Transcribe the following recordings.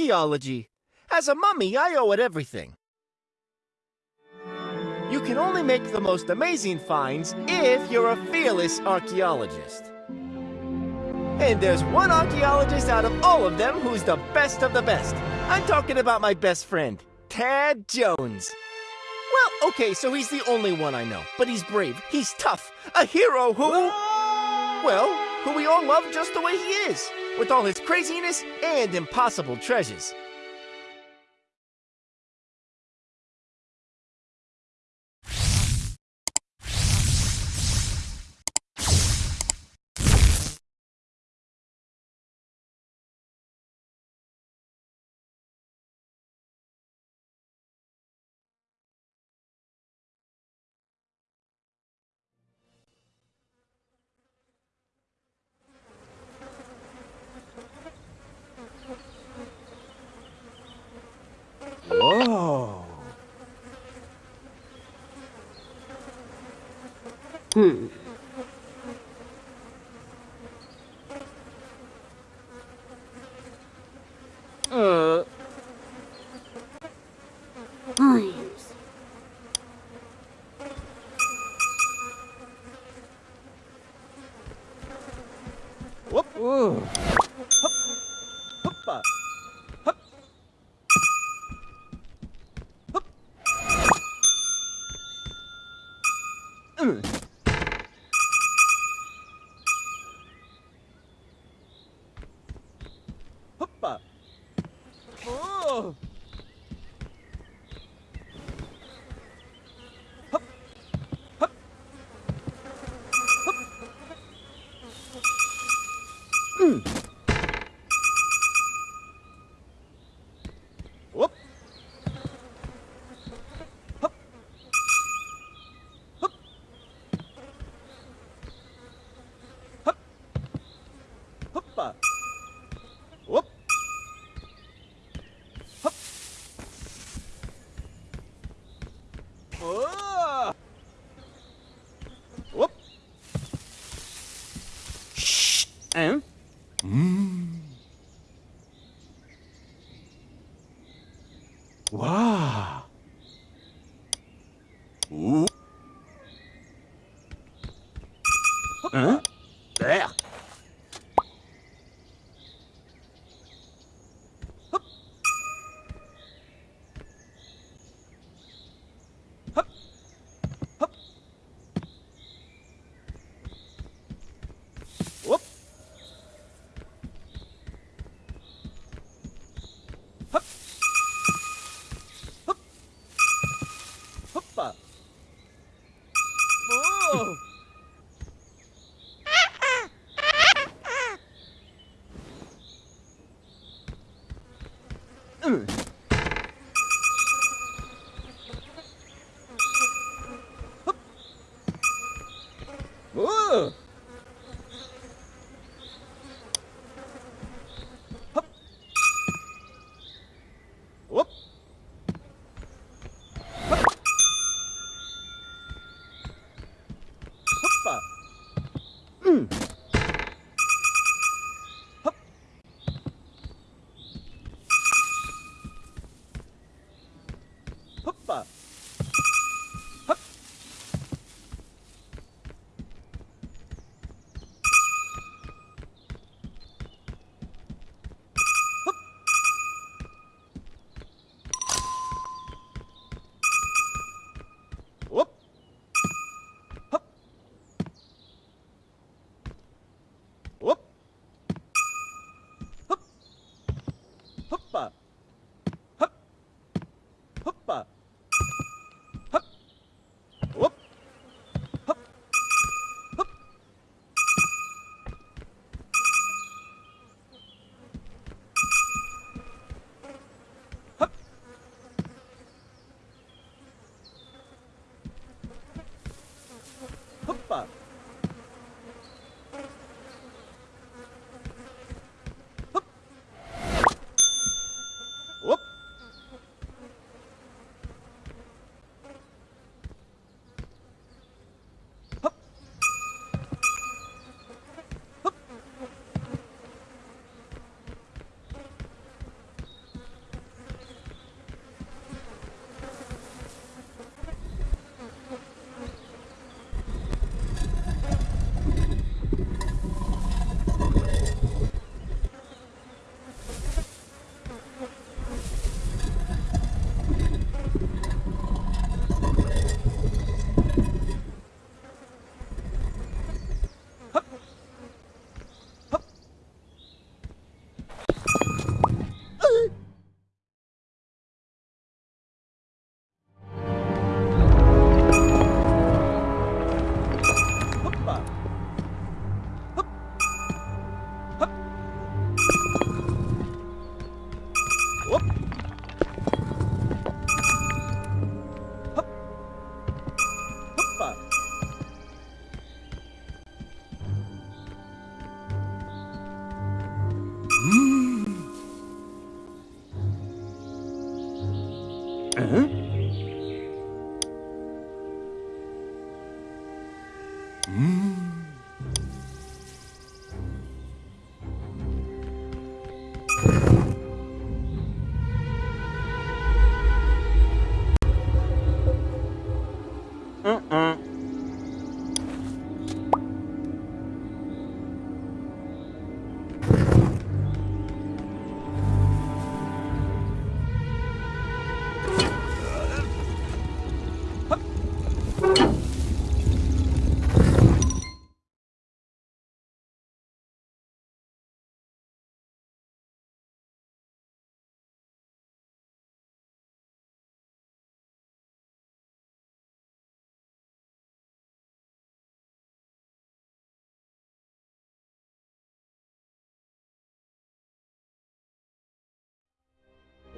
Archaeology. As a mummy, I owe it everything. You can only make the most amazing finds if you're a fearless archaeologist. And there's one archaeologist out of all of them who's the best of the best. I'm talking about my best friend, Tad Jones. Well, okay, so he's the only one I know, but he's brave, he's tough, a hero who... Well, who we all love just the way he is, with all his craziness and impossible treasures. Hmm. Mm. Ooh. Ooh!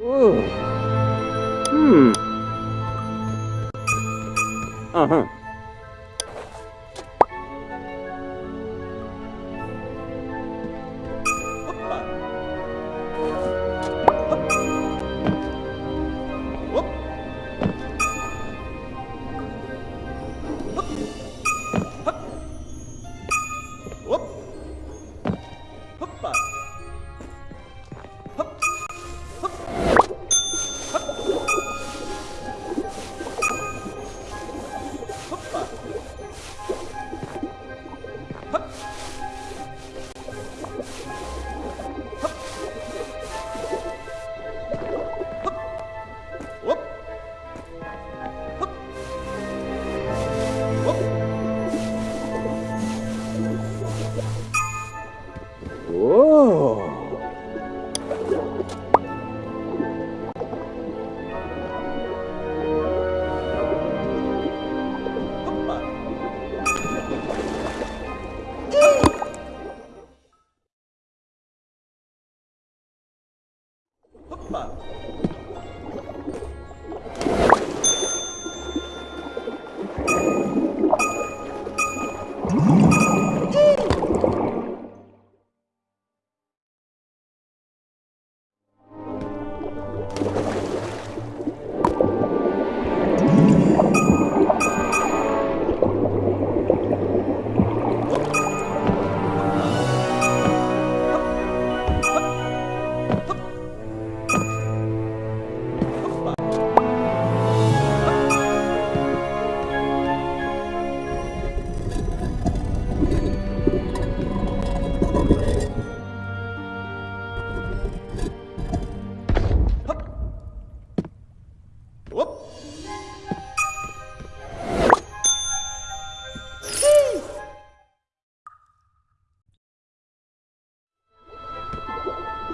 Ooh. Hmm. Uh-huh.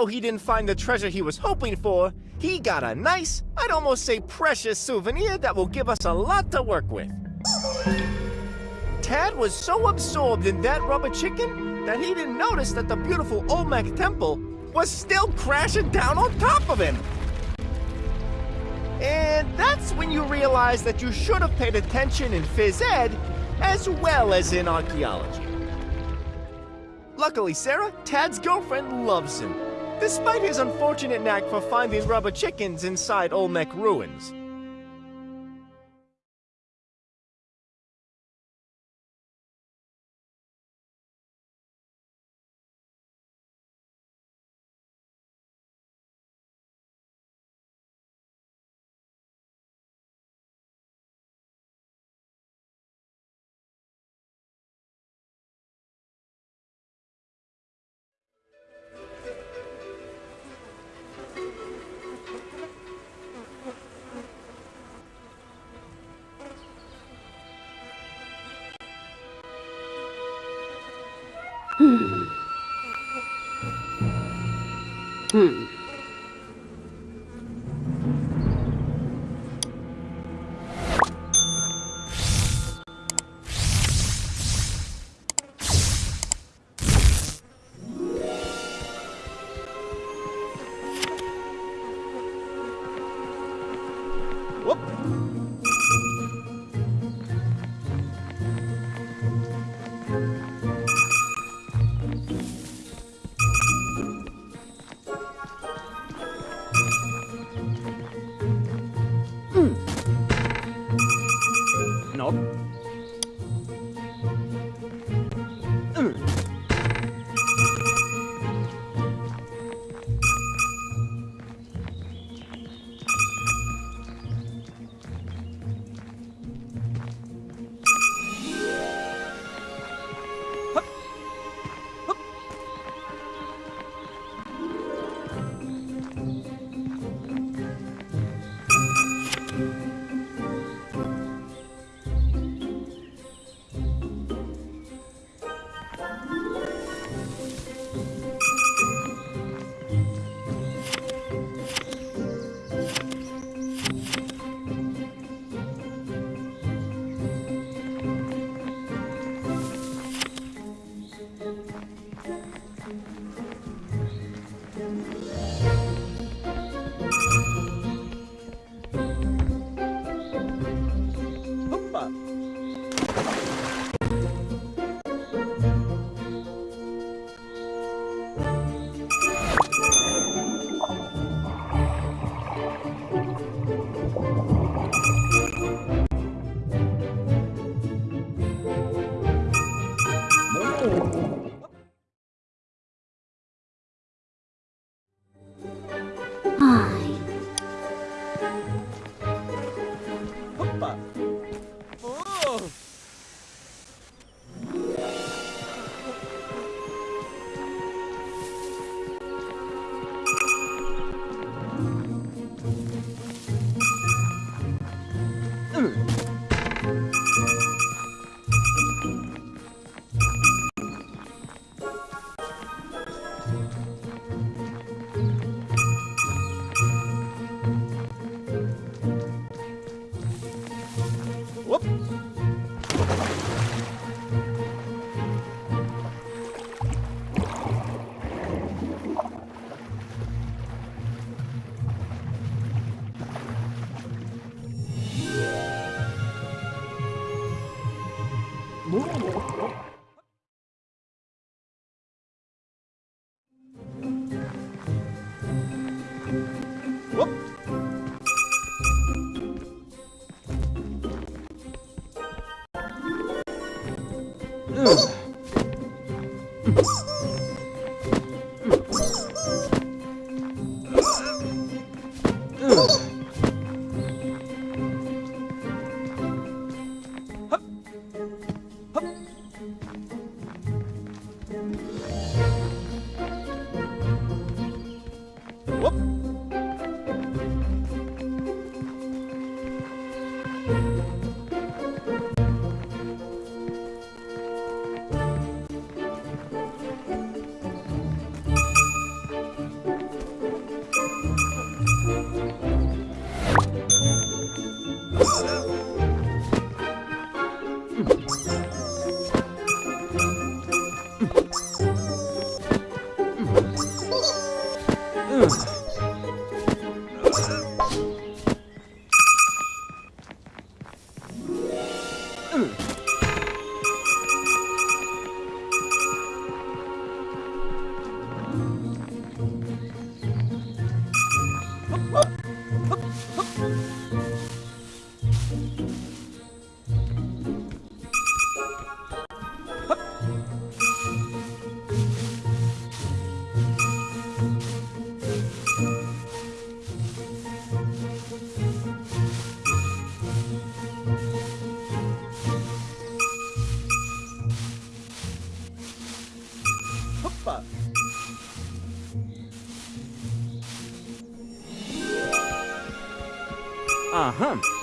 though he didn't find the treasure he was hoping for, he got a nice, I'd almost say precious souvenir that will give us a lot to work with. Tad was so absorbed in that rubber chicken that he didn't notice that the beautiful Olmec temple was still crashing down on top of him. And that's when you realize that you should have paid attention in phys ed as well as in archaeology. Luckily, Sarah, Tad's girlfriend loves him, despite his unfortunate knack for finding rubber chickens inside Olmec ruins. Hmm. Whoop. 뭐? Uh-huh.